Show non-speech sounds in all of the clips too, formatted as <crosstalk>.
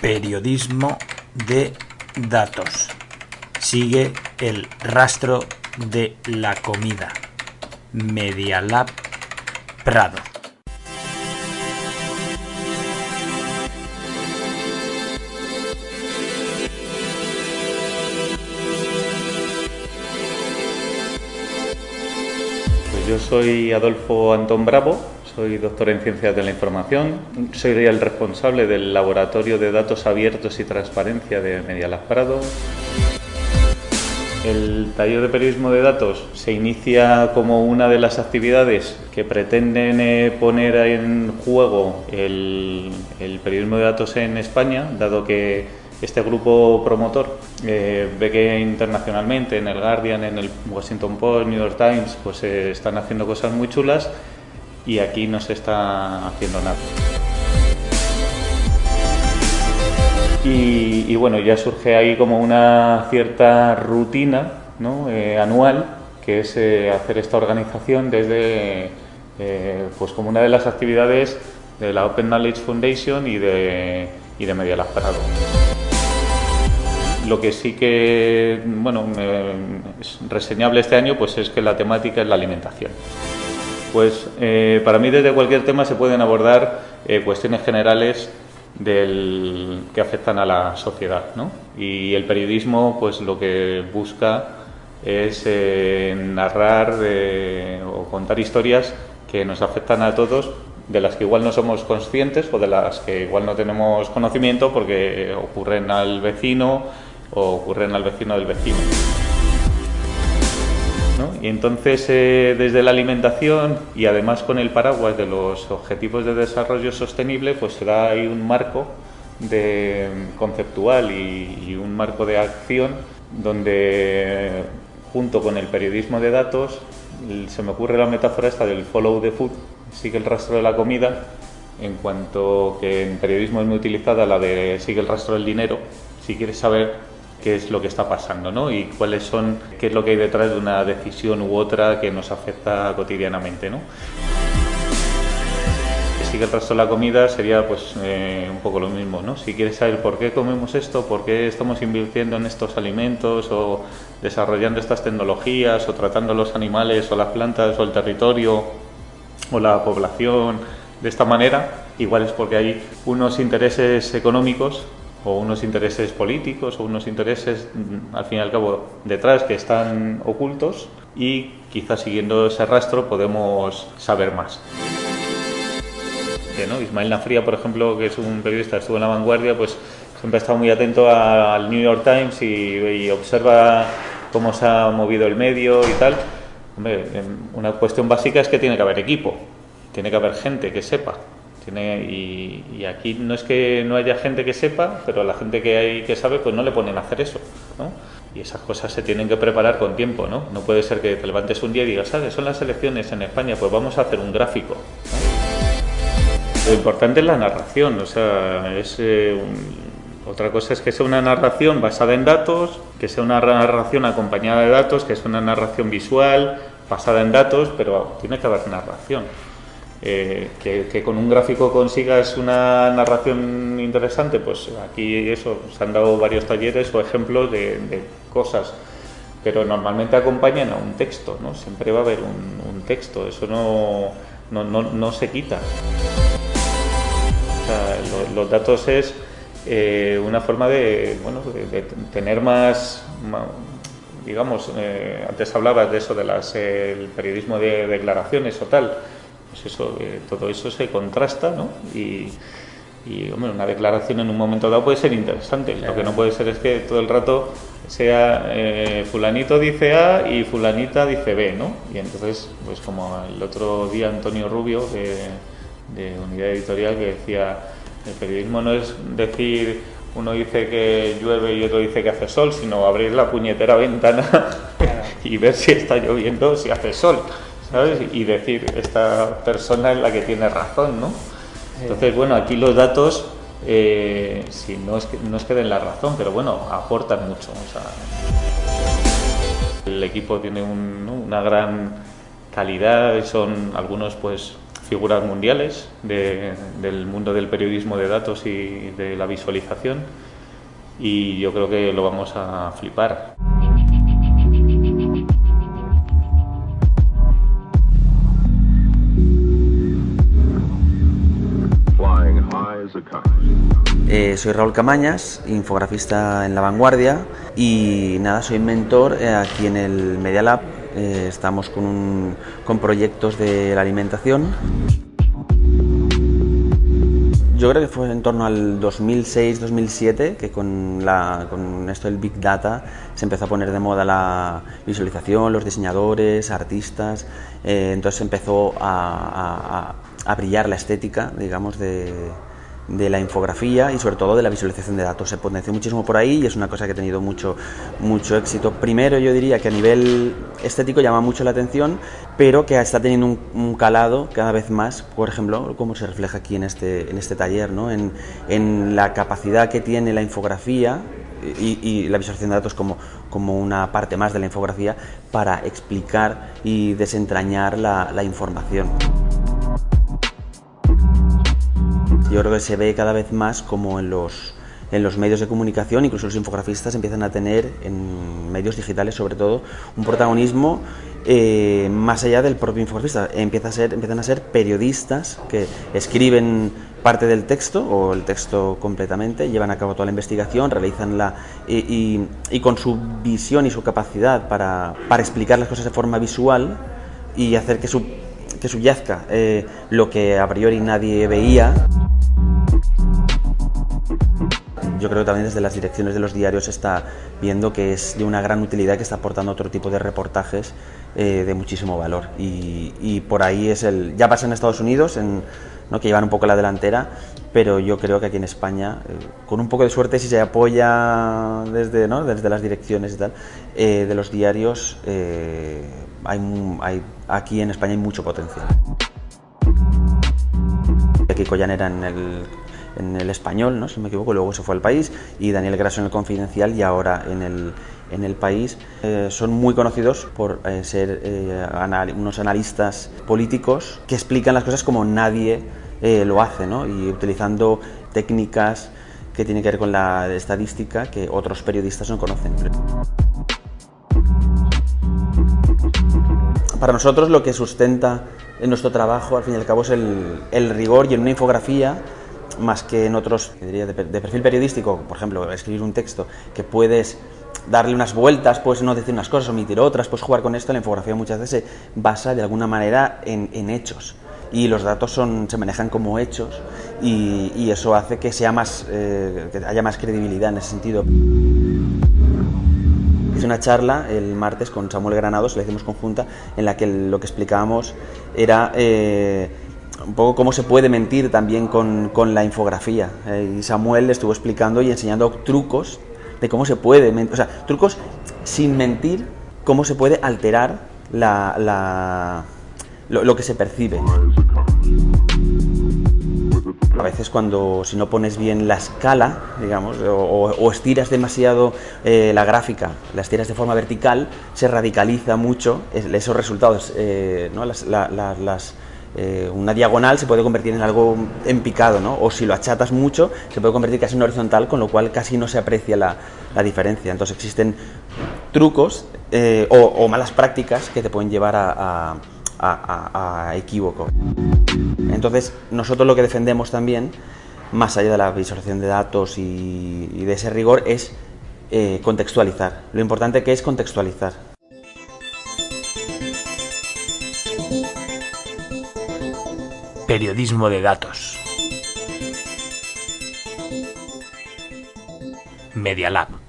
periodismo de datos. Sigue el rastro de la comida. Media Lab Prado. Pues yo soy Adolfo Antón Bravo, soy doctor en Ciencias de la Información, soy el responsable del Laboratorio de Datos Abiertos y Transparencia de Medialab Prado. El taller de periodismo de datos se inicia como una de las actividades que pretenden eh, poner en juego el, el periodismo de datos en España, dado que este grupo promotor eh, ve que internacionalmente en el Guardian, en el Washington Post, New York Times, pues eh, están haciendo cosas muy chulas y aquí no se está haciendo nada. Y, bueno, ya surge ahí como una cierta rutina ¿no? eh, anual, que es eh, hacer esta organización desde, eh, pues como una de las actividades de la Open Knowledge Foundation y de, y de Media Lab Prado. Lo que sí que bueno, es reseñable este año pues es que la temática es la alimentación. Pues eh, para mí desde cualquier tema se pueden abordar eh, cuestiones generales que afectan a la sociedad. ¿no? Y el periodismo pues lo que busca es eh, narrar o contar historias que nos afectan a todos, de las que igual no somos conscientes o de las que igual no tenemos conocimiento porque ocurren al vecino o ocurren al vecino del vecino. Y entonces eh, desde la alimentación y además con el paraguas de los Objetivos de Desarrollo Sostenible, pues se da ahí un marco de, conceptual y, un marco de acción donde junto con el periodismo de datos se me ocurre la metáfora esta del follow the food, sigue el rastro de la comida, en cuanto que en periodismo es muy utilizada la de sigue el rastro del dinero, si quieres saber qué es lo que está pasando ¿no? y cuáles son, qué es lo que hay detrás de una decisión u otra que nos afecta cotidianamente. ¿no? Sigue el resto de la comida sería pues eh, un poco lo mismo, ¿no? Si quieres saber por qué comemos esto, por qué estamos invirtiendo en estos alimentos o desarrollando estas tecnologías o tratando los animales o las plantas o el territorio o la población de esta manera, igual es porque hay unos intereses económicos o unos intereses políticos o unos intereses, mm, al fin y al cabo, detrás que están ocultos y quizás siguiendo ese rastro podemos saber más. ¿no? Ismael Nafría, por ejemplo, que es un periodista, estuvo en la vanguardia, pues siempre ha estado muy atento al New York Times y, observa cómo se ha movido el medio y tal. Hombre, una cuestión básica es que tiene que haber equipo, tiene que haber gente que sepa y, aquí no es que no haya gente que sepa, pero la gente que hay que sabe, pues no le ponen a hacer eso. ¿no? Y esas cosas se tienen que preparar con tiempo. No, no puede ser que te levantes un día y digas, ¿sabes? Son las elecciones en España, pues vamos a hacer un gráfico. Lo importante es la narración, o sea, es eh, otra cosa es que sea una narración basada en datos, que sea una narración acompañada de datos, que sea una narración visual basada en datos, pero tiene que haber narración. Eh, que, con un gráfico consigas una narración interesante, pues aquí eso, se han dado varios talleres o ejemplos de, cosas, pero normalmente acompañan a un texto, ¿no? Siempre va a haber un, texto, eso no, no, no, se quita. los datos es eh, una forma de, bueno, de, tener más, digamos, eh, antes hablabas de eso, de las, el periodismo de declaraciones o tal, pues eso, todo eso se contrasta, ¿no? Y, hombre, una declaración en un momento dado puede ser interesante. Lo que no puede ser es que todo el rato sea eh, fulanito dice A y fulanita dice B, ¿no? Y entonces, pues como el otro día Antonio Rubio de, Unidad Editorial que decía, el periodismo no es decir uno dice que llueve y otro dice que hace sol, sino abrir la puñetera ventana <laughs> y ver si está lloviendo, si hace sol. ¿Sabes? Y decir, esta persona es la que tiene razón, ¿no? Entonces, bueno, aquí los datos, eh, si no es, que, no es que den la razón, pero bueno, aportan mucho. el equipo tiene una gran calidad, son algunos pues figuras mundiales del mundo del periodismo de datos y de la visualización y yo creo que lo vamos a flipar. Eh, soy Raúl Camañas, infografista en La Vanguardia y nada, soy mentor eh, aquí en el Media Lab. Eh, estamos con, con proyectos de la alimentación. Yo creo que fue en torno al 2006-2007 que con, con esto del Big Data se empezó a poner de moda la visualización, los diseñadores, artistas, entonces empezó a, a, a, brillar la estética, digamos, de, de la infografía y sobre todo de la visualización de datos. Se potenció muchísimo por ahí y es una cosa que ha tenido mucho, mucho éxito. Primero yo diría que a nivel estético llama mucho la atención, pero que está teniendo un, calado cada vez más, por ejemplo, como se refleja aquí en este, en este taller, ¿no? en, en la capacidad que tiene la infografía y, la visualización de datos como, como una parte más de la infografía para explicar y desentrañar la información. Yo creo que se ve cada vez más como en los, en los medios de comunicación, incluso los infografistas empiezan a tener, en medios digitales sobre todo, un protagonismo eh, más allá del propio infografista. Empieza a ser, empiezan a ser periodistas que escriben parte del texto o el texto completamente, llevan a cabo toda la investigación, realizan la... y, y, con su visión y su capacidad para, para, explicar las cosas de forma visual y hacer que, su, que subyazca eh, lo que a priori nadie veía. Yo creo que también desde las direcciones de los diarios está viendo que es de una gran utilidad que está aportando otro tipo de reportajes eh, de muchísimo valor. Y, y, por ahí es el. Ya pasa en Estados Unidos, en, ¿no? que llevan un poco la delantera, pero yo creo que aquí en España, eh, con un poco de suerte, si se apoya desde, ¿no? desde las direcciones y tal, eh, de los diarios, eh, hay, aquí en España hay mucho potencial. Aquí Collanera en el en el español, ¿no? si me equivoco, luego se fue al país, y Daniel Grasso en el Confidencial y ahora en el, en el país. Eh, son muy conocidos por eh, ser eh, anal unos analistas políticos que explican las cosas como nadie eh, lo hace, ¿no? y utilizando técnicas que tienen que ver con la estadística que otros periodistas no conocen. Para nosotros lo que sustenta en nuestro trabajo, al fin y al cabo, es el, rigor y en una infografía más que en otros, diría, de, de, perfil periodístico, por ejemplo, escribir un texto que puedes darle unas vueltas, puedes no decir unas cosas, omitir otras, puedes jugar con esto, la infografía muchas veces se basa de alguna manera en hechos y los datos son, se manejan como hechos y, y eso hace que, sea más, eh, que haya más credibilidad en ese sentido. Hice una charla el martes con Samuel Granados, la hicimos conjunta, en la que lo que explicábamos era... Eh, un poco cómo se puede mentir también con, con la infografía. Eh, y Samuel estuvo explicando y enseñando trucos de cómo se puede, o sea, trucos sin mentir, cómo se puede alterar la, la, lo, que se percibe. A veces cuando si no pones bien la escala, digamos, o, estiras demasiado eh, la gráfica, la estiras de forma vertical, se radicaliza mucho esos resultados, eh, ¿no? las, la, la, las eh, una diagonal se puede convertir en algo en picado, ¿no? o si lo achatas mucho se puede convertir casi en horizontal, con lo cual casi no se aprecia la, la diferencia. Entonces existen trucos o, malas prácticas que te pueden llevar a, a, equívoco. Entonces nosotros lo que defendemos también, más allá de la visualización de datos y, y de ese rigor, es eh, contextualizar. Lo importante que es contextualizar. Periodismo de datos. Media Lab.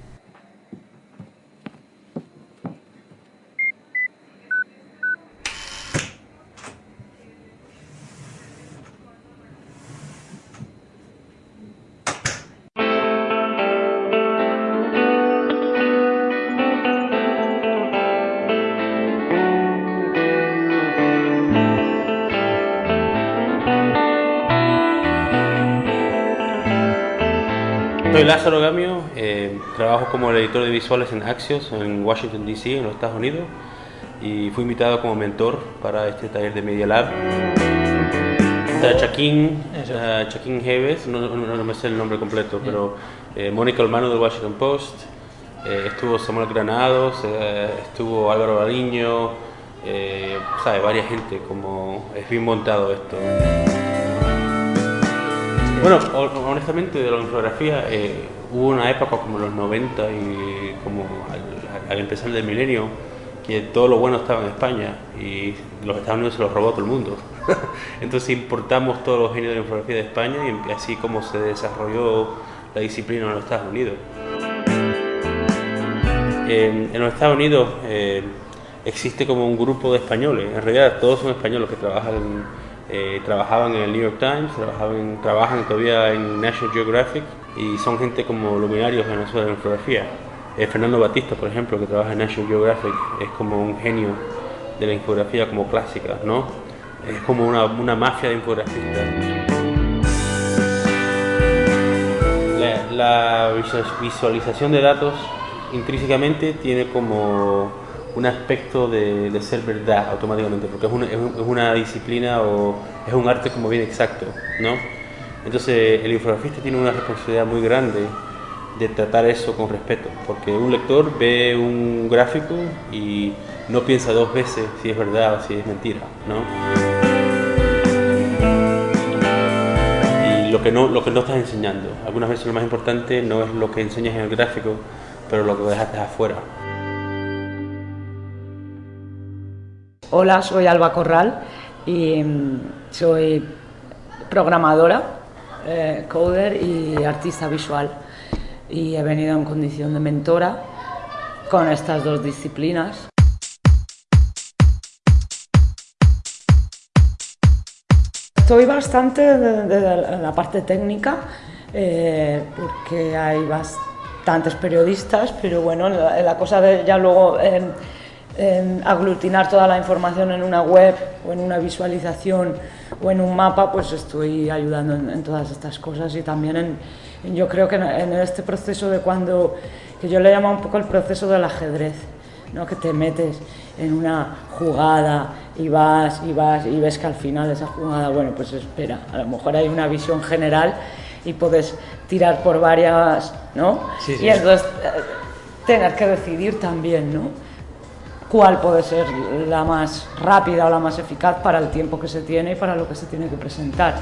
Lázaro Gamio, eh, trabajo como el editor de visuales en Axios en Washington DC, en los Estados Unidos, y fui invitado como mentor para este taller de Media Lab. Está Chaquín, Chaquín Heves, no, no- no me sé el nombre completo, pero eh, Mónica Olmano del Washington Post, eh, estuvo Samuel Granados, eh, estuvo Álvaro Bariño, eh, sabe, varias gente, como es bien montado esto. Bueno, ho- honestamente de la infografía eh, hubo una época como los 90 y como al, empezar del milenio que todo lo bueno estaba en España y los Estados Unidos se los robó todo el mundo. <laughs> Entonces importamos todos los genios de la infografía de España y así como se desarrolló la disciplina en los Estados Unidos. En, en los Estados Unidos eh, existe como un grupo de españoles, en realidad todos son españoles que trabajan, eh, trabajaban en el New York Times, trabajaban, trabajan todavía en National Geographic y son gente como luminarios en eso de la infografía. Eh, Fernando Batista, por ejemplo, que trabaja en National Geographic, es como un genio de la infografía como clásica, ¿no? Es como una, una mafia de infografistas. La, la visual- visualización de datos intrínsecamente tiene como un aspecto de, ser verdad automáticamente, porque es una, disciplina o es un arte como bien exacto, ¿no? Entonces el infografista tiene una responsabilidad muy grande de tratar eso con respeto, porque un lector ve un gráfico y no piensa dos veces si es verdad o si es mentira, ¿no? y lo que no lo que no estás enseñando. Algunas veces lo más importante no es lo que enseñas en el gráfico, pero lo que dejaste afuera. Hola, soy Alba Corral y mm, soy programadora, eh, coder y artista visual. Y he venido en condición de mentora con estas dos disciplinas. Estoy bastante de, la parte técnica eh, porque hay bastantes periodistas, pero bueno, la, cosa de ya luego eh, eh, aglutinar toda la información en una web o en una visualización o en un mapa, pues estoy ayudando en, en todas estas cosas y también en, en- yo creo que en, en este proceso de cuando, que yo le llamo un poco el proceso del ajedrez. ¿no? que te metes en una jugada y vas y vas y ves que al final esa jugada, bueno, pues espera, a lo mejor hay una visión general y puedes tirar por varias, ¿no? Sí, sí. Y entonces eh, tener que decidir también, ¿no? Cuál puede ser la más rápida o la más eficaz para el tiempo que se tiene y para lo que se tiene que presentar.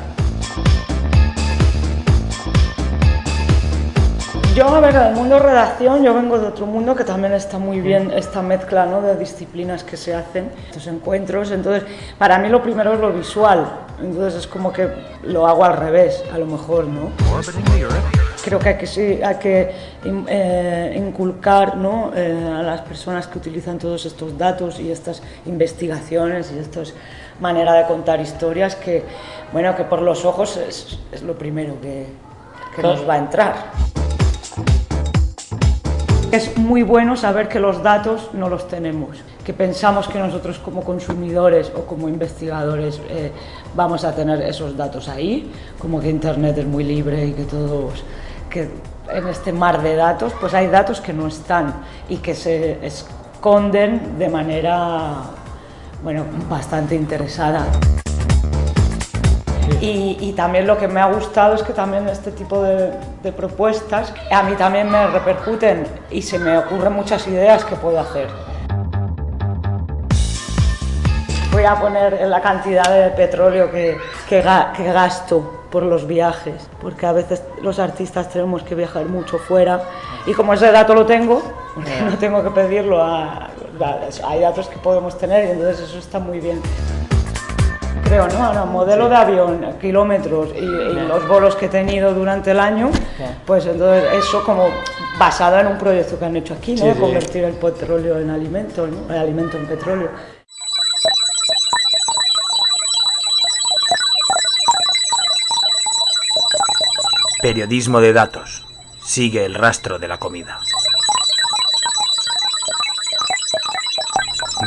Yo, a ver, del mundo redacción, yo vengo de otro mundo que también está muy bien esta mezcla ¿no? de disciplinas que se hacen, estos encuentros. Entonces, para mí lo primero es lo visual, entonces es como que lo hago al revés, a lo mejor, ¿no? Creo que hay que, eh, inculcar eh, a las personas que utilizan todos estos datos y estas investigaciones y esta manera de contar historias que, bueno, que por los ojos es, es lo primero que, que nos va a entrar. Es muy bueno saber que los datos no los tenemos, que pensamos que nosotros como consumidores o como investigadores eh, vamos a tener esos datos ahí, como que Internet es muy libre y que todos, que en este mar de datos, pues hay datos que no están y que se esconden de manera, bueno, bastante interesada. Y, y también lo que me ha gustado es que también este tipo de, de propuestas a mí también me repercuten y se me ocurren muchas ideas que puedo hacer. Voy a poner la cantidad de petróleo que, que, que gasto por los viajes, porque a veces los artistas tenemos que viajar mucho fuera y como ese dato lo tengo, no tengo que pedirlo a... a- Hay datos que podemos tener y entonces eso está muy bien creo, ¿no? No, modelo de avión, kilómetros y, y los bolos que he tenido durante el año, pues entonces eso como basado en un proyecto que han hecho aquí, ¿no? Sí, sí. Convertir el petróleo en alimento, ¿no? El alimento en petróleo. Periodismo de datos. Sigue el rastro de la comida.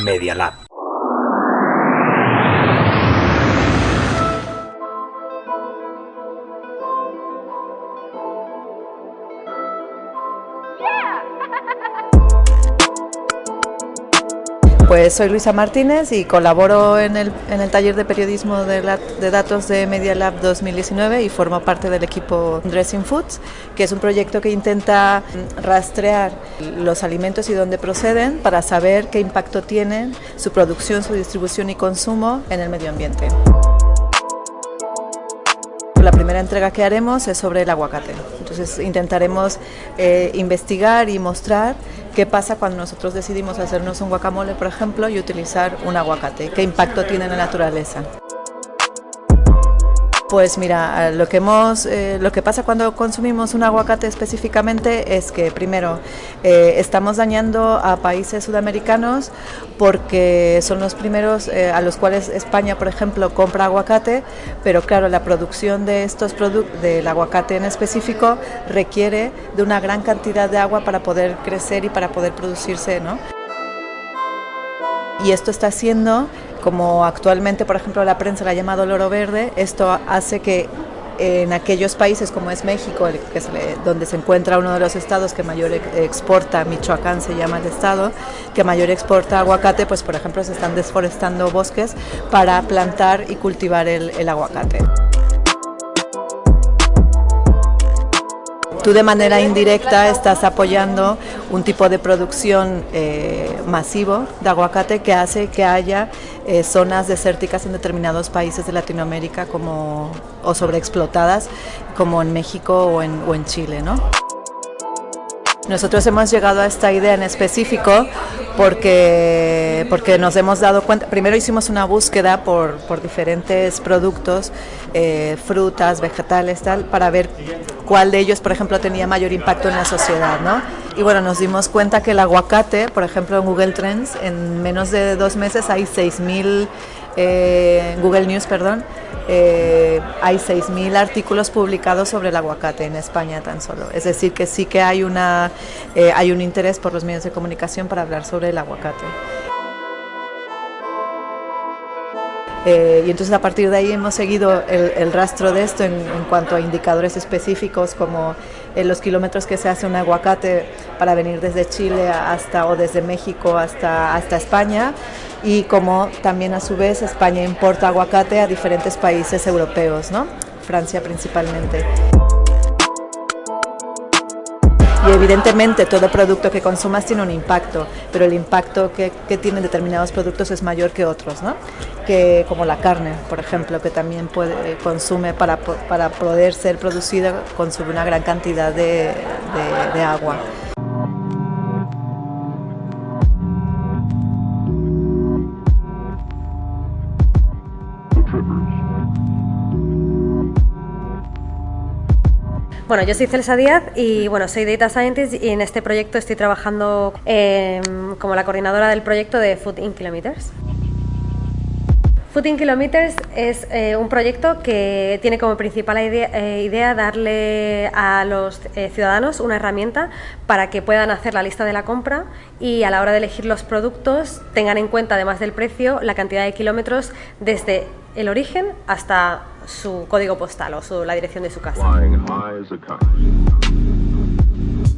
Media Lab. Pues soy Luisa Martínez y colaboro en el, en el taller de periodismo de, de, datos de Media Lab 2019 y formo parte del equipo Dressing Foods, que es un proyecto que intenta rastrear los alimentos y dónde proceden para saber qué impacto tienen su producción, su distribución y consumo en el medio ambiente. La primera entrega que haremos es sobre el aguacate. Entonces intentaremos eh, investigar y mostrar qué pasa cuando nosotros decidimos hacernos un guacamole, por ejemplo, y utilizar un aguacate, qué impacto tiene en la naturaleza. Pues mira, lo que, hemos, eh, lo que pasa cuando consumimos un aguacate específicamente es que primero eh, estamos dañando a países sudamericanos porque son los primeros eh, a los cuales España, por ejemplo, compra aguacate, pero claro, la producción de estos productos, del aguacate en específico, requiere de una gran cantidad de agua para poder crecer y para poder producirse, ¿no? Y esto está haciendo como actualmente, por ejemplo, la prensa la ha llamado loro verde, esto hace que en aquellos países como es México, donde se encuentra uno de los estados que mayor exporta, Michoacán se llama el estado, que mayor exporta aguacate, pues por ejemplo se están desforestando bosques para plantar y cultivar el aguacate. Tú de manera indirecta estás apoyando un tipo de producción eh, masivo de aguacate que hace que haya eh, zonas desérticas en determinados países de Latinoamérica como, o sobreexplotadas como en México o en, o en Chile. ¿no? Nosotros hemos llegado a esta idea en específico porque, porque nos hemos dado cuenta, primero hicimos una búsqueda por, por diferentes productos, eh, frutas, vegetales, tal, para ver cuál de ellos, por ejemplo, tenía mayor impacto en la sociedad, ¿no? Y bueno, nos dimos cuenta que el aguacate, por ejemplo, en Google Trends, en menos de dos meses hay 6.000, eh, Google News, perdón, eh, hay 6.000 artículos publicados sobre el aguacate en España tan solo. Es decir, que sí que hay, una, eh, hay un interés por los medios de comunicación para hablar sobre el aguacate. Eh, y entonces a partir de ahí hemos seguido el, rastro de esto en, cuanto a indicadores específicos como los kilómetros que se hace un aguacate para venir desde Chile hasta o desde México hasta, hasta España y como también a su vez España importa aguacate a diferentes países europeos, ¿no? Francia principalmente. Evidentemente todo producto que consumas tiene un impacto, pero el impacto que, tienen determinados productos es mayor que otros, ¿no? que, como la carne, por ejemplo, que también puede, consume para, para poder ser producida, consume una gran cantidad de agua. Bueno, yo soy Celsa Díaz y bueno, soy Data Scientist y en este proyecto estoy trabajando em, como la coordinadora del proyecto de Food in Kilometers. Food in Kilometers es eh, un proyecto que tiene como principal eh, idea, darle a los eh, ciudadanos una herramienta para que puedan hacer la lista de la compra y a la hora de elegir los productos tengan en cuenta, además del precio, la cantidad de kilómetros desde el origen hasta su código postal o su, la dirección de su casa.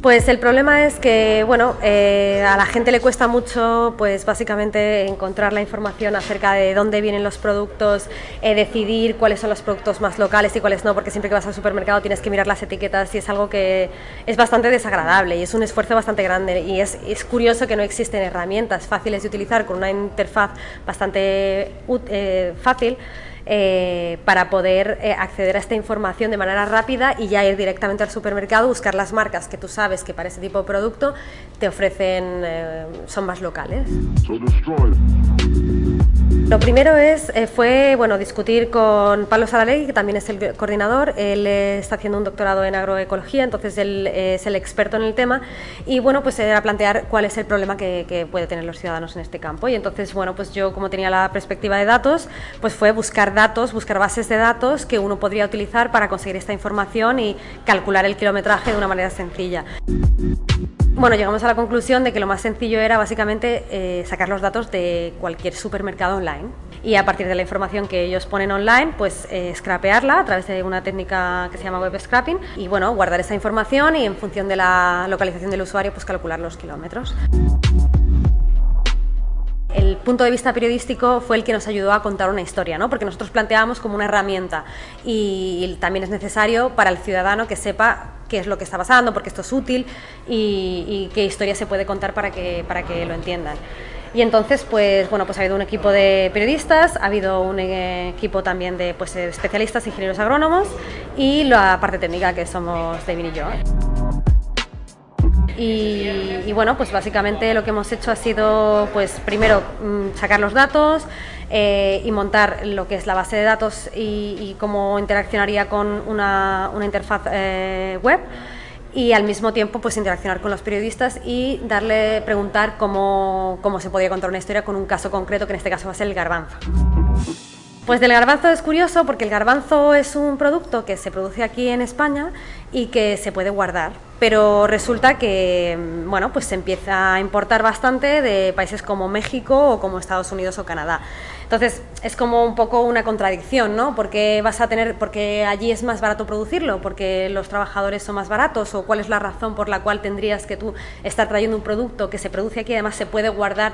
Pues el problema es que, bueno, eh, a la gente le cuesta mucho, pues básicamente encontrar la información acerca de dónde vienen los productos, eh, decidir cuáles son los productos más locales y cuáles no, porque siempre que vas al supermercado tienes que mirar las etiquetas y es algo que es bastante desagradable y es un esfuerzo bastante grande y es, es curioso que no existen herramientas fáciles de utilizar con una interfaz bastante eh, fácil eh, para poder eh, acceder a esta información de manera rápida y ya ir directamente al supermercado, buscar las marcas que tú sabes que para ese tipo de producto te ofrecen, eh, son más locales. Lo primero eh, fue discutir con Pablo Saralegui, que también es el coordinador. Él eh, está haciendo un doctorado en agroecología, entonces él eh, es el experto en el tema. Y bueno, pues era plantear cuál es el problema que, que puede tener los ciudadanos en este campo. Y entonces, bueno, pues yo como tenía la perspectiva de datos, pues fue buscar datos, buscar bases de datos que uno podría utilizar para conseguir esta información y calcular el kilometraje de una manera sencilla. Bueno, llegamos a la conclusión de que lo más sencillo era básicamente sacar los datos de cualquier supermercado online y a partir de la información que ellos ponen online, pues eh, scrapearla a través de una técnica que se llama web scrapping y bueno, guardar esa información y en función de la localización del usuario, pues calcular los kilómetros. el punto de vista periodístico fue el que nos ayudó a contar una historia, ¿no? porque nosotros planteábamos como una herramienta y también es necesario para el ciudadano que sepa qué es lo que está pasando, porque esto es útil y, qué historia se puede contar para que, para que lo entiendan. Y entonces, pues bueno, pues ha habido un equipo de periodistas, ha habido un equipo también de pues, especialistas, ingenieros agrónomos y la parte técnica que somos David y yo. Y, bueno, pues básicamente lo que hemos hecho ha sido, pues primero mm, sacar los datos eh, y montar lo que es la base de datos y, cómo interaccionaría con una, interfaz eh, web y al mismo tiempo pues interaccionar con los periodistas y darle, preguntar cómo, cómo se podía contar una historia con un caso concreto que en este caso va a ser el garbanzo. Pues del garbanzo es curioso porque el garbanzo es un producto que se produce aquí en España y que se puede guardar, pero resulta que bueno, pues se empieza a importar bastante de países como México o como Estados Unidos o Canadá. Entonces, es como un poco una contradicción, ¿no? Porque vas a tener porque allí es más barato producirlo, porque los trabajadores son más baratos o cuál es la razón por la cual tendrías que tú estar trayendo un producto que se produce aquí y además se puede guardar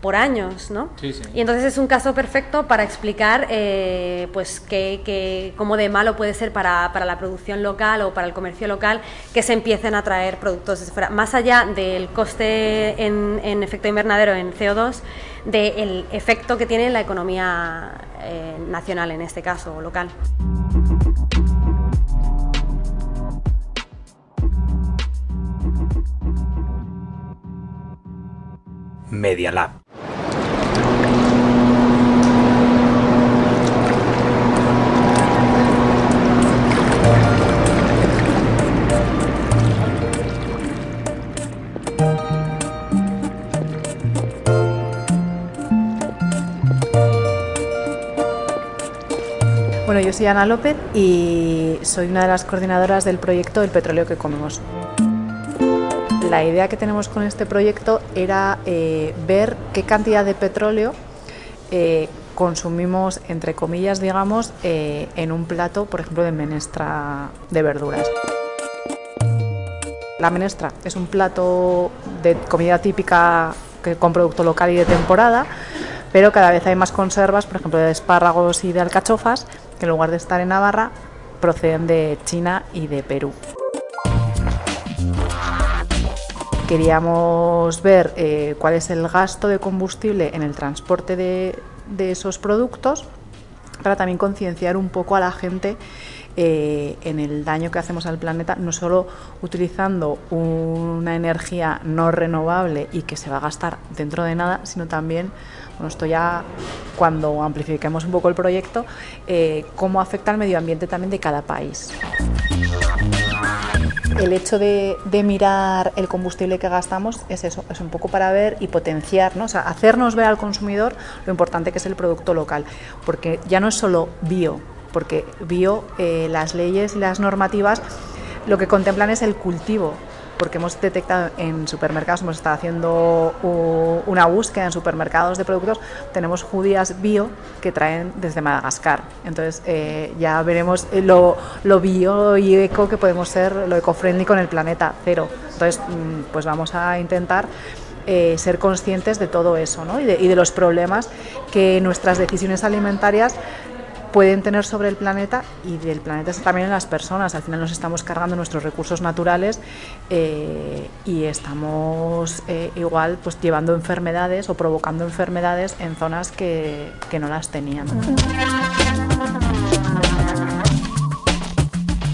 por años, ¿no? Sí, sí. Y entonces es un caso perfecto para explicar, eh, pues, que, cómo de malo puede ser para, para, la producción local o para el comercio local que se empiecen a traer productos desde fuera. Más allá del coste en, en efecto invernadero, en CO2, del efecto que tiene la economía eh, nacional, en este caso, o local. Media Lab. Soy Ana López y soy una de las coordinadoras del proyecto El petróleo que comemos. La idea que tenemos con este proyecto era eh, ver qué cantidad de petróleo eh, consumimos, entre comillas, digamos, eh, en un plato, por ejemplo, de menestra de verduras. La menestra es un plato de comida típica con producto local y de temporada, pero cada vez hay más conservas, por ejemplo, de espárragos y de alcachofas, que en lugar de estar en Navarra, proceden de China y de Perú. Queríamos ver eh, cuál es el gasto de combustible en el transporte de, de esos productos para también concienciar un poco a la gente eh, en el daño que hacemos al planeta, no solo utilizando una energía no renovable y que se va a gastar dentro de nada, sino también, bueno, esto ya cuando amplifiquemos un poco el proyecto, eh, cómo afecta al medio ambiente también de cada país el hecho de, mirar el combustible que gastamos es eso, es un poco para ver y potenciar, ¿no? hacernos ver al consumidor lo importante que es el producto local, porque ya no es solo bio, porque bio, eh, las leyes y las normativas lo que contemplan es el cultivo, porque hemos detectado en supermercados, hemos estado haciendo una búsqueda en supermercados de productos, tenemos judías bio que traen desde Madagascar. Entonces eh, ya veremos lo, lo, bio y eco que podemos ser, lo eco-friendly con el planeta cero. Entonces, mm, pues vamos a intentar eh, ser conscientes de todo eso ¿no? y de los problemas que nuestras decisiones alimentarias pueden tener sobre el planeta y del planeta también en las personas. Al final nos estamos cargando nuestros recursos naturales eh, y estamos eh, igual pues llevando enfermedades o provocando enfermedades en zonas que, que no las tenían.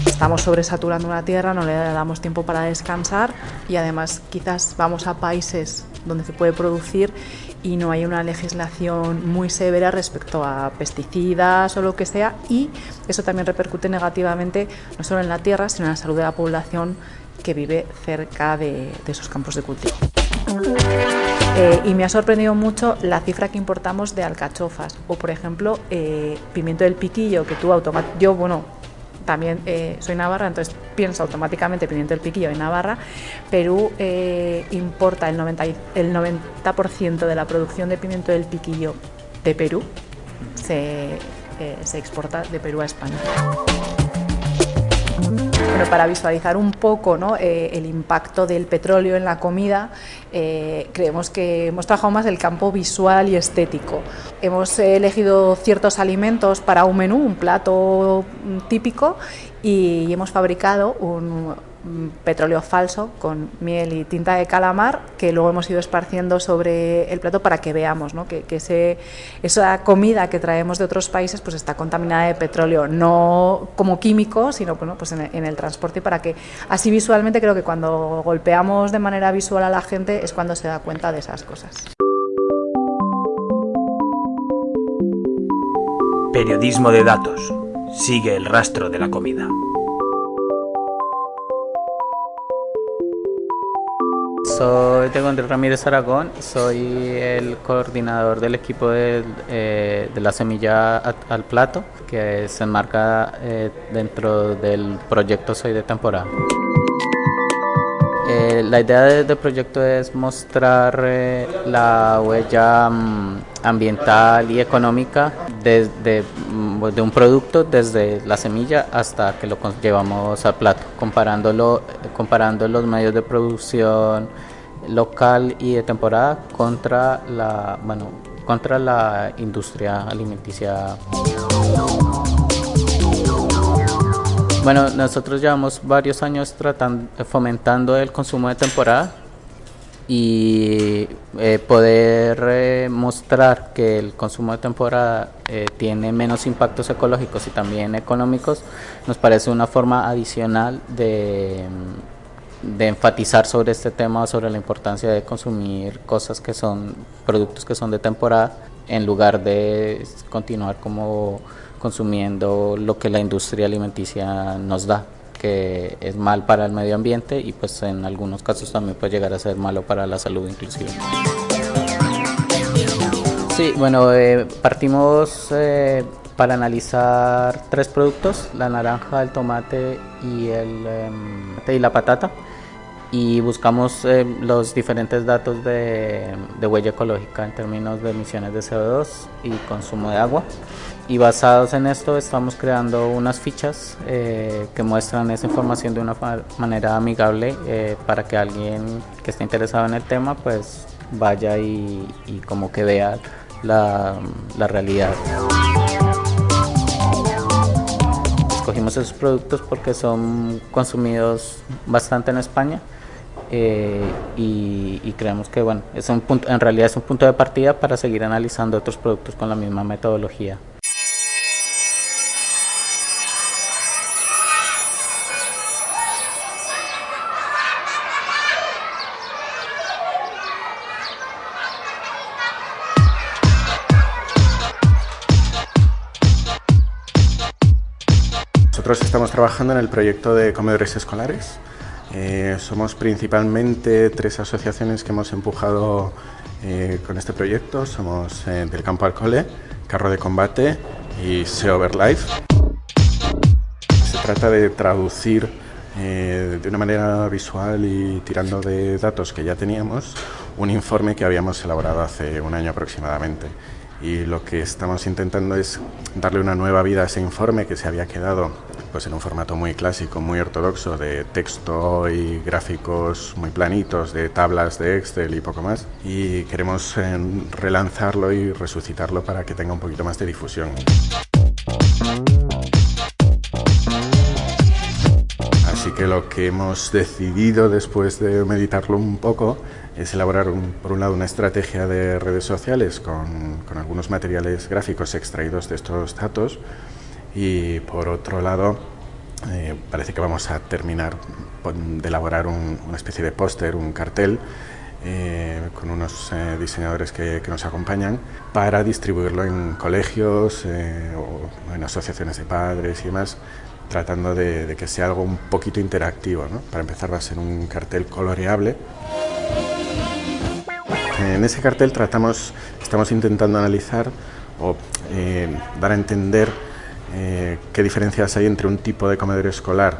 Estamos sobresaturando una tierra, no le damos tiempo para descansar y además quizás vamos a países donde se puede producir y no hay una legislación muy severa respecto a pesticidas o lo que sea y eso también repercute negativamente no solo en la tierra sino en la salud de la población que vive cerca de, esos campos de cultivo. Eh, y me ha sorprendido mucho la cifra que importamos de alcachofas o por ejemplo eh, pimiento del piquillo que tú automáticamente, yo bueno, también eh, soy navarra, entonces pienso automáticamente pimiento del piquillo en Navarra. Perú eh, importa el 90%, el 90 de la producción de pimiento del piquillo de Perú, se, eh, se exporta de Perú a España. Bueno, para visualizar un poco ¿no? eh, el impacto del petróleo en la comida, eh, creemos que hemos trabajado más el campo visual y estético. Hemos elegido ciertos alimentos para un menú, un plato mm, típico, y hemos fabricado un, petróleo falso con miel y tinta de calamar que luego hemos ido esparciendo sobre el plato para que veamos ¿no? que, que ese, esa comida que traemos de otros países pues está contaminada de petróleo, no como químico, sino pues en, en el transporte para que así visualmente creo que cuando golpeamos de manera visual a la gente es cuando se da cuenta de esas cosas. Periodismo de datos. Sigue el rastro de la comida. Soy Diego Andrés Ramírez Aragón, soy el coordinador del equipo de, eh, de la semilla al plato, que se enmarca eh, dentro del proyecto Soy de temporada. Eh, la idea de- del proyecto es mostrar eh, la huella mm, ambiental y económica desde mm, de un producto desde la semilla hasta que lo llevamos al plato, comparándolo, comparando los medios de producción local y de temporada contra la, bueno, contra la industria alimenticia Bueno, nosotros llevamos varios años tratan- fomentando el consumo de temporada y eh, poder eh, mostrar que el consumo de temporada eh, tiene menos impactos ecológicos y también económicos nos parece una forma adicional de, de enfatizar sobre este tema, sobre la importancia de consumir cosas que son productos que son de temporada en lugar de continuar como consumiendo lo que la industria alimenticia nos da que es mal para el medio ambiente y pues en algunos casos también puede llegar a ser malo para la salud inclusive. Sí, bueno, eh, partimos eh, para analizar tres productos, la naranja, el tomate y, el, em, y la patata y buscamos eh, los diferentes datos de, de huella ecológica en términos de emisiones de CO2 y consumo de agua. Y basados en esto estamos creando unas fichas eh, que muestran esa información de una manera amigable eh, para que alguien que esté interesado en el tema pues vaya y, y como que vea la, la realidad. Escogimos esos productos porque son consumidos bastante en España eh, y, y creemos que bueno, es un punto, en realidad es un punto de partida para seguir analizando otros productos con la misma metodología. Nosotros estamos trabajando en el proyecto de comedores escolares. Eh, somos principalmente tres asociaciones que hemos empujado eh, con este proyecto. Somos eh, del Campo al Cole, Carro de Combate y SEO Life. Se trata de traducir eh, de una manera visual y tirando de datos que ya teníamos un informe que habíamos elaborado hace un año aproximadamente. Y lo que estamos intentando es darle una nueva vida a ese informe que se había quedado pues, en un formato muy clásico, muy ortodoxo, de texto y gráficos muy planitos, de tablas de Excel y poco más. Y queremos eh, relanzarlo y resucitarlo para que tenga un poquito más de difusión. Así que lo que hemos decidido después de meditarlo un poco es elaborar, un- por un lado, una estrategia de redes sociales con, con algunos materiales gráficos extraídos de estos datos y, por otro lado, eh, parece que vamos a terminar de elaborar un- una especie de póster, un cartel, eh, con unos eh, diseñadores que, nos acompañan para distribuirlo en colegios o en asociaciones de padres y demás, tratando de, que sea algo un poquito interactivo. ¿no? Para empezar va a ser un cartel coloreable. En ese cartel tratamos, estamos intentando analizar o dar a entender eh, qué diferencias hay entre un tipo de comedor escolar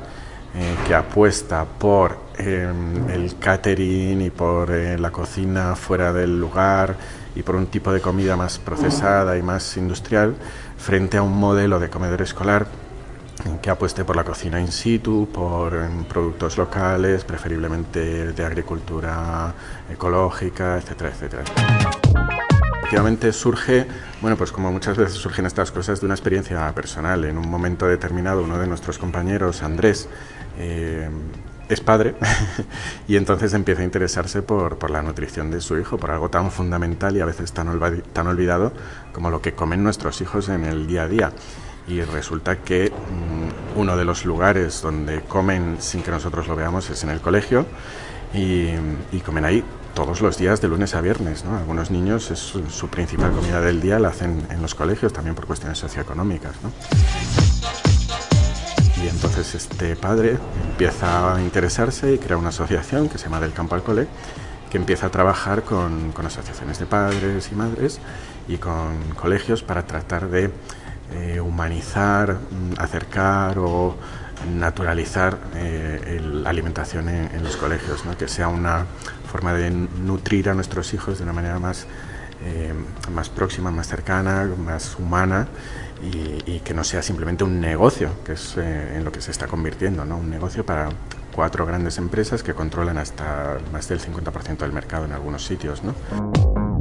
eh, que apuesta por eh, el catering y por eh, la cocina fuera del lugar y por un tipo de comida más procesada y más industrial frente a un modelo de comedor escolar que apueste por la cocina in situ, por productos locales, preferiblemente de agricultura ecológica, etcétera, etcétera. Efectivamente surge, bueno, pues como muchas veces surgen estas cosas de una experiencia personal. En un momento determinado, uno de nuestros compañeros, Andrés, eh, es padre <laughs> y entonces empieza a interesarse por, por, la nutrición de su hijo, por algo tan fundamental y a veces tan, tan olvidado como lo que comen nuestros hijos en el día a día y resulta que mm, uno de los lugares donde comen sin que nosotros lo veamos es en el colegio y, comen ahí todos los días de lunes a viernes. ¿no? Algunos niños es su, principal comida del día la hacen en los colegios también por cuestiones socioeconómicas. ¿no? Y entonces este padre empieza a interesarse y crea una asociación que se llama Del Campo al Cole que empieza a trabajar con, con asociaciones de padres y madres y con colegios para tratar de eh, humanizar, mm, acercar o naturalizar eh, la alimentación en, los colegios, que sea una forma de nutrir a nuestros hijos de una manera más, eh, más próxima, más cercana, más humana y, que no sea simplemente un negocio, que es en lo que se está convirtiendo, ¿no? un negocio para cuatro grandes empresas que controlan hasta más del 50% del mercado en algunos sitios. ¿no?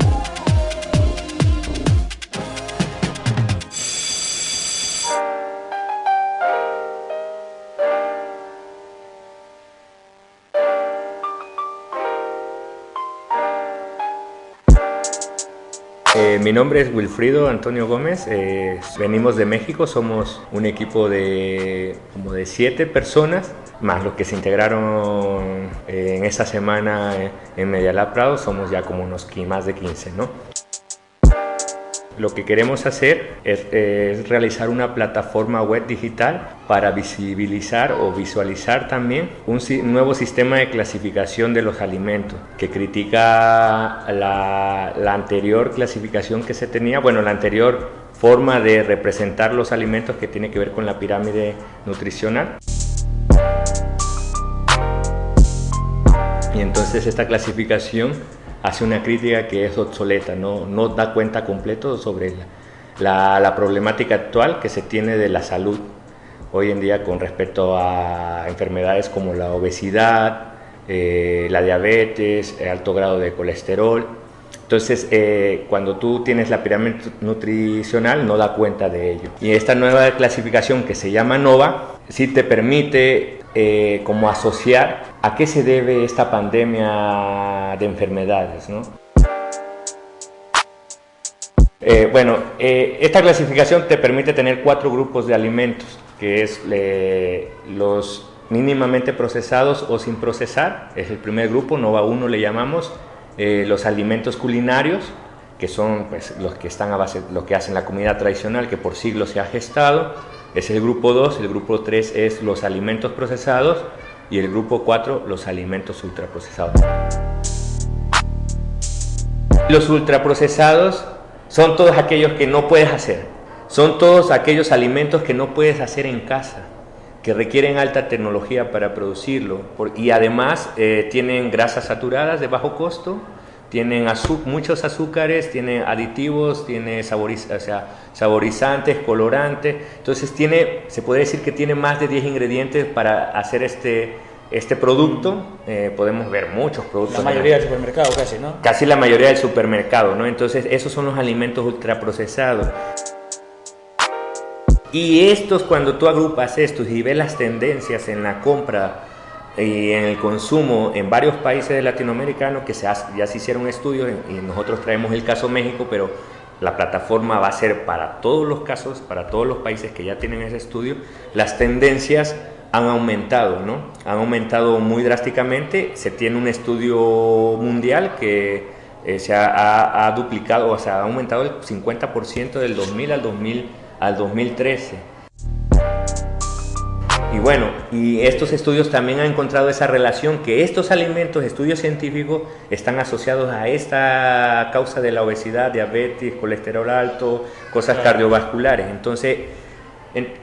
Mi nombre es Wilfrido Antonio Gómez, eh, venimos de México, somos un equipo de como de siete personas, más los que se integraron eh, en esta semana en Medialab Prado, somos ya como unos más de 15, ¿no? Lo que queremos hacer es, realizar una plataforma web digital para visibilizar o visualizar también un nuevo sistema de clasificación de los alimentos que critica la, anterior clasificación que se tenía, bueno, la anterior forma de representar los alimentos que tiene que ver con la pirámide nutricional. Y entonces esta clasificación hace una crítica que es obsoleta, no, no da cuenta completo sobre la, la, problemática actual que se tiene de la salud hoy en día con respecto a enfermedades como la obesidad, eh, la diabetes, el alto grado de colesterol. Entonces, eh, cuando tú tienes la pirámide nutricional, no da cuenta de ello. Y esta nueva clasificación que se llama NOVA, sí te permite eh, como asociar a qué se debe esta pandemia de enfermedades. ¿no? Eh, bueno, eh, esta clasificación te permite tener cuatro grupos de alimentos, que es los mínimamente procesados o sin procesar, es el primer grupo, NOVA 1 le llamamos, los alimentos culinarios, que son pues, los que están a base, lo que hacen la comida tradicional, que por siglos se ha gestado, es el grupo 2, el grupo 3 es los alimentos procesados y el grupo 4 los alimentos ultraprocesados. Los ultraprocesados son todos aquellos que no puedes hacer, son todos aquellos alimentos que no puedes hacer en casa, que requieren alta tecnología para producirlo y además eh, tienen grasas saturadas de bajo costo, tienen muchos azúcares, tienen aditivos, tiene saborizantes, colorantes. Entonces tiene, se puede decir que tiene más de 10 ingredientes para hacer este, este producto. Eh, podemos ver muchos productos. La mayoría del supermercado casi, ¿no? Casi la mayoría del supermercado, ¿no? Entonces esos son los alimentos ultraprocesados. Y estos, cuando tú agrupas estos y ves las tendencias en la compra y en el consumo en varios países latinoamericanos que se ya se hicieron estudios y nosotros traemos el caso México, pero la plataforma va a ser para todos los casos, para todos los países que ya tienen ese estudio, las tendencias han aumentado, ¿no? Han aumentado muy drásticamente, se tiene un estudio mundial que eh, se ha, ha, duplicado, o sea, ha aumentado el 50% del 2000 al, 2000 al 2013. Y bueno, y estos estudios también han encontrado esa relación que estos alimentos, estudios científicos, están asociados a esta causa de la obesidad, diabetes, colesterol alto, cosas cardiovasculares. Entonces,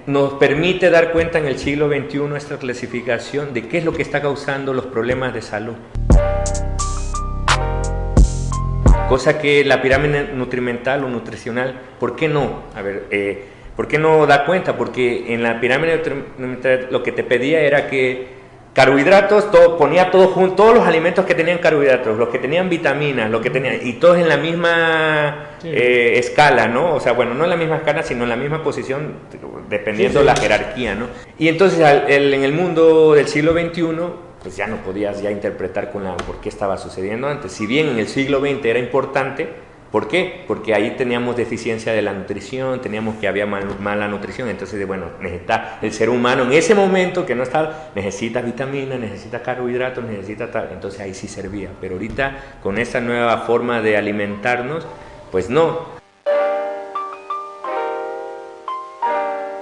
nos permite dar cuenta en el siglo XXI esta clasificación de qué es lo que está causando los problemas de salud. Cosa que la pirámide nutrimental o nutricional, ¿por qué no? A ver, eh, ¿Por qué no da cuenta? Porque en la pirámide lo que te pedía era que carbohidratos, todo, ponía todo junto, todos los alimentos que tenían carbohidratos, los que tenían vitaminas, lo que tenían, y todos en la misma eh, escala, ¿no? O sea, bueno, no en la misma escala, sino en la misma posición, dependiendo de la jerarquía, ¿no? Y entonces en el mundo del siglo XXI, pues ya no podías ya interpretar con la, por qué estaba sucediendo antes. Si bien en el siglo XX era importante, ¿Por qué? Porque ahí teníamos deficiencia de la nutrición, teníamos que había mala nutrición, entonces, bueno, necesita el ser humano en ese momento que no está, necesita vitaminas, necesita carbohidratos, necesita tal, entonces ahí sí servía, pero ahorita con esta nueva forma de alimentarnos, pues no.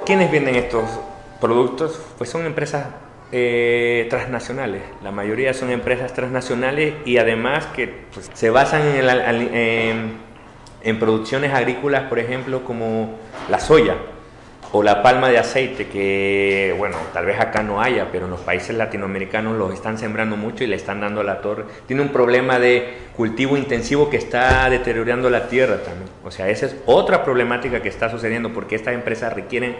¿Quiénes venden estos productos? Pues son empresas eh, transnacionales. La mayoría son empresas transnacionales y además que pues, se basan en, en, producciones agrícolas, por ejemplo, como la soya o la palma de aceite, que bueno, tal vez acá no haya, pero en los países latinoamericanos los están sembrando mucho y le están dando a la torre. Tiene un problema de cultivo intensivo que está deteriorando la tierra también. O sea, esa es otra problemática que está sucediendo porque estas empresas requieren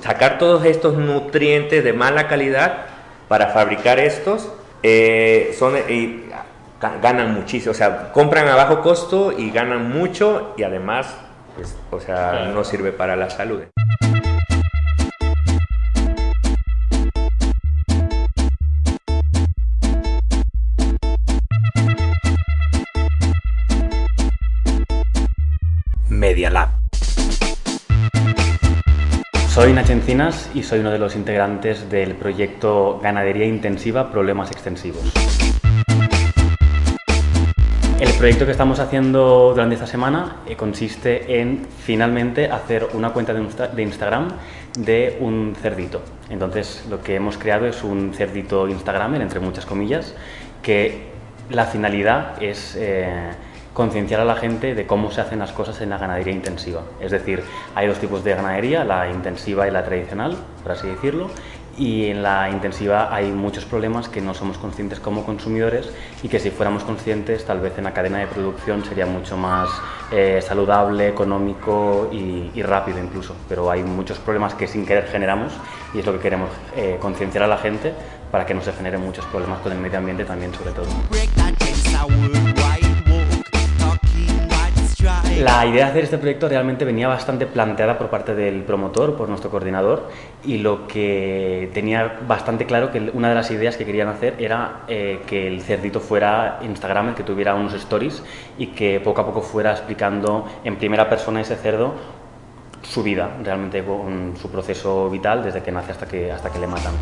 sacar todos estos nutrientes de mala calidad para fabricar estos, eh, son, y ganan muchísimo, o sea, compran a bajo costo y ganan mucho y además, pues, o sea, no sirve para la salud. Media Lab. Soy Nacho Encinas y soy uno de los integrantes del proyecto Ganadería Intensiva Problemas Extensivos. El proyecto que estamos haciendo durante esta semana eh, consiste en finalmente hacer una cuenta de Instagram de un cerdito. Entonces lo que hemos creado es un cerdito Instagramer, entre muchas comillas, que la finalidad es... Eh, concienciar a la gente de cómo se hacen las cosas en la ganadería intensiva. Es decir, hay dos tipos de ganadería, la intensiva y la tradicional, por así decirlo, y en la intensiva hay muchos problemas que no somos conscientes como consumidores y que si fuéramos conscientes tal vez en la cadena de producción sería mucho más eh, saludable, económico y, rápido incluso. Pero hay muchos problemas que sin querer generamos y es lo que queremos eh, concienciar a la gente para que no se generen muchos problemas con el medio ambiente también sobre todo. La idea de hacer este proyecto realmente venía bastante planteada por parte del promotor, por nuestro coordinador, y lo que tenía bastante claro que una de las ideas que querían hacer era eh, que el cerdito fuera Instagram, que tuviera unos stories y que poco a poco fuera explicando en primera persona ese cerdo su vida, realmente con su proceso vital desde que nace hasta que, hasta que le matan.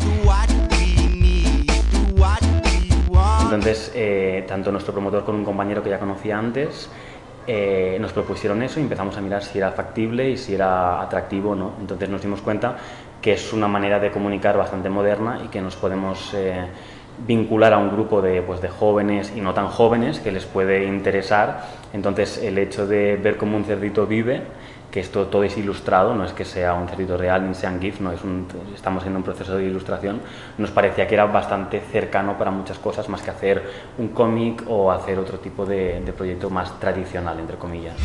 Entonces, eh, tanto nuestro promotor con un compañero que ya conocía antes, eh, nos propusieron eso y empezamos a mirar si era factible y si era atractivo o no. Entonces nos dimos cuenta que es una manera de comunicar bastante moderna y que nos podemos eh, vincular a un grupo de, pues, de jóvenes y no tan jóvenes que les puede interesar. Entonces el hecho de ver cómo un cerdito vive que esto todo es ilustrado, no es que sea un cerdito real ni sean GIF, no es un, estamos en un proceso de ilustración, nos parecía que era bastante cercano para muchas cosas, más que hacer un cómic o hacer otro tipo de, de proyecto más tradicional, entre comillas.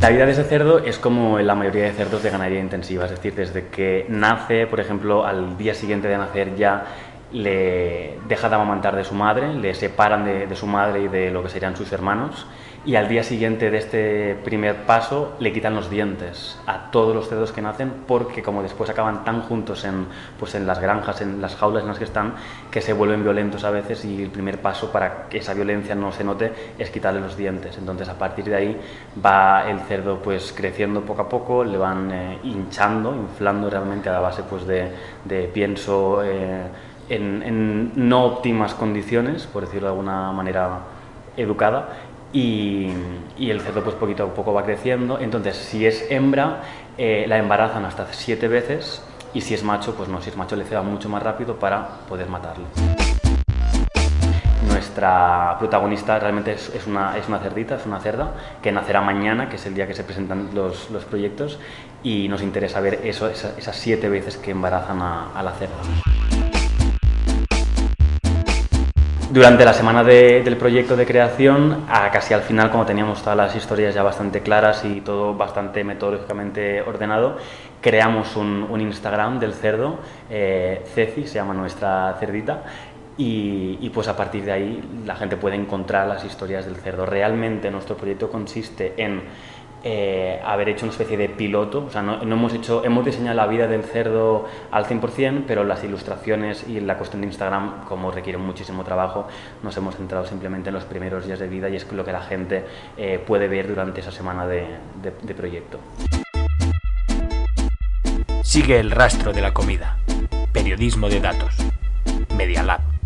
La vida de ese cerdo es como la mayoría de cerdos de ganadería intensiva, es decir, desde que nace, por ejemplo, al día siguiente de nacer ya le deja de amamantar de su madre, le separan de, su madre y de lo que serían sus hermanos y al día siguiente de este primer paso le quitan los dientes a todos los cerdos que nacen porque como después acaban tan juntos en, pues en las granjas, en las jaulas en las que están, que se vuelven violentos a veces y el primer paso para que esa violencia no se note es quitarle los dientes. Entonces a partir de ahí va el cerdo pues creciendo poco a poco, le van eh, hinchando, inflando realmente a la base pues de, pienso... Eh, en, no óptimas condiciones, por decirlo de alguna manera educada, y, el cerdo pues poquito a poco va creciendo. Entonces, si es hembra, eh, la embarazan hasta siete veces, y si es macho, pues no, si es macho le ceba mucho más rápido para poder matarlo. Nuestra protagonista realmente es, una, es, una, cerdita, es una cerda, que nacerá mañana, que es el día que se presentan los, los proyectos, y nos interesa ver eso, esas, siete veces que embarazan a, a la cerda. Durante la semana del proyecto de creación, casi al final, como teníamos todas las historias ya bastante claras y todo bastante metodológicamente ordenado, creamos un, Instagram del cerdo, eh, Ceci, se llama nuestra cerdita, y, pues a partir de ahí la gente puede encontrar las historias del cerdo. Realmente nuestro proyecto consiste en eh, haber hecho una especie de piloto, o sea, no, hemos, hecho, hemos diseñado la vida del cerdo al 100%, pero las ilustraciones y la cuestión de Instagram, como requiere muchísimo trabajo, nos hemos centrado simplemente en los primeros días de vida y es lo que la gente eh, puede ver durante esa semana de, de proyecto. Sigue el rastro de la comida. Periodismo de datos. Media Lab.